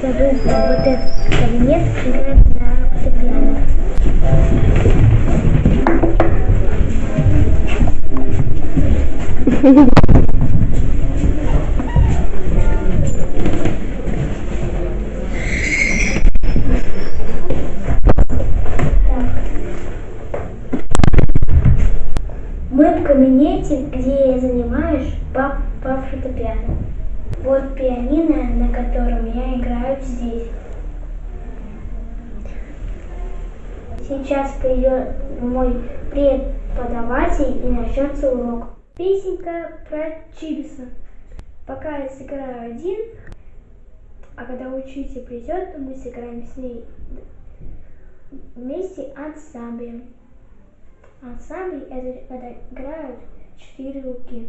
зовут вот этот кабинет, играет на фортепиано. Мы в кабинете, где я занимаюсь по, по фортепиано. Вот пианино, на котором я играю здесь. Сейчас придет мой преподаватель и начнется урок. Песенка про Чибиса. Пока я сыграю один, а когда учитель придет, мы сыграем с ней вместе ансамблем. Ансамбль это когда играют четыре руки.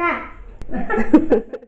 acá.